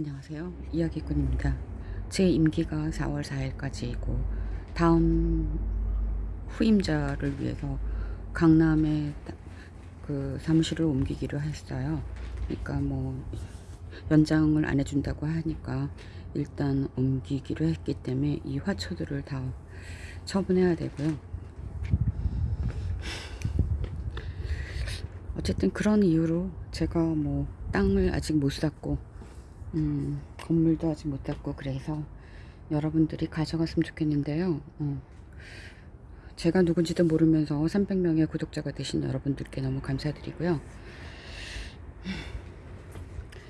안녕하세요. 이야기꾼입니다. 제 임기가 4월 4일까지이고 다음 후임자를 위해서 강남에 따- 그 사무실을 옮기기로 했어요. 그러니까 뭐 연장을 안 해준다고 하니까 일단 옮기기로 했기 때문에 이 화초들을 다 처분해야 되고요. 어쨌든 그런 이유로 제가 뭐 땅을 아직 못 샀고 음, 건물도 아직 못 샀고 그래서 여러분들이 가져갔으면 좋겠는데요. 어, 제가 누군지도 모르면서 300명의 구독자가 되신 여러분들께 너무 감사드리고요.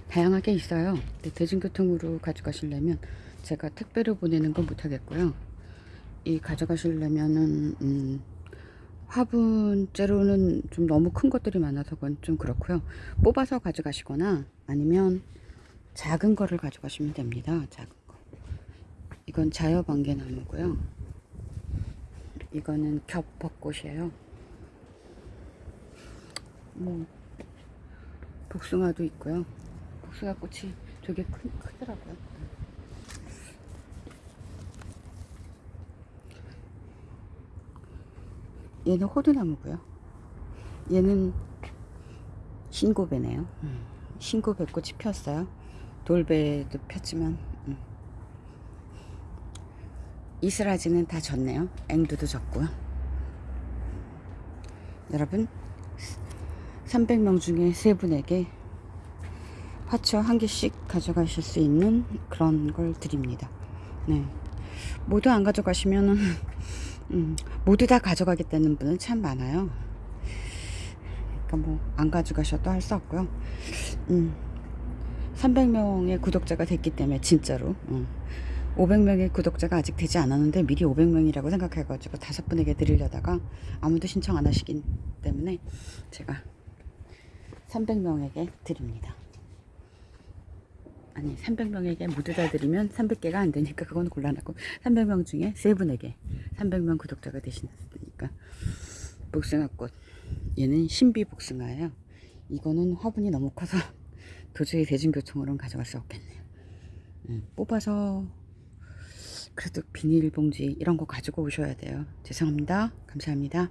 다양하게 있어요. 근데 대중교통으로 가져가시려면 제가 택배로 보내는 건 못하겠고요. 이 가져가시려면은 음, 화분째로는 좀 너무 큰 것들이 많아서 그건 좀 그렇고요. 뽑아서 가져가시거나 아니면 작은 거를 가져가시면 됩니다. 작은 거. 이건 자여방개 나무고요. 이거는 겹벚꽃이에요. 뭐 복숭아도 있고요. 복숭아 꽃이 되게 크, 크더라고요. 얘는 호두나무고요. 얘는 신고배네요. 음, 신고배꽃이 피었어요. 돌배도 폈지만 음. 이슬아지는 다 졌네요. 앵두도 졌고요. 여러분 300명 중에 세 분에게 화초 한 개씩 가져가실 수 있는 그런 걸 드립니다. 네. 모두 안 가져가시면은 음, 모두 다 가져가겠다는 분은 참 많아요. 그러니까 뭐 안 가져가셔도 할 수 없고요. 음, 300명의 구독자가 됐기 때문에 진짜로 음, 500명의 구독자가 아직 되지 않았는데 미리 500명이라고 생각해가지고 다섯 분에게 드리려다가 아무도 신청 안 하시기 때문에 제가 300명에게 드립니다. 아니 300명에게 모두 다 드리면 300개가 안 되니까 그건 곤란하고 300명 중에 세 분에게 300명 구독자가 되시니까 복숭아꽃 얘는 신비 복숭아예요. 이거는 화분이 너무 커서 도저히 대중교통으로는 가져갈 수 없겠네요. 음, 뽑아서 그래도 비닐봉지 이런 거 가지고 오셔야 돼요. 죄송합니다. 감사합니다.